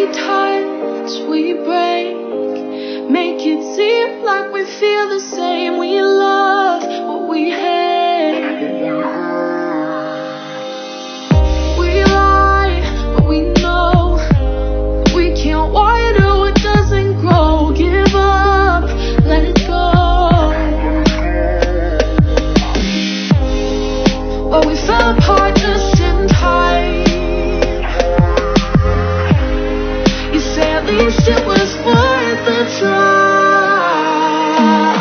every touch we break, make it seem like now.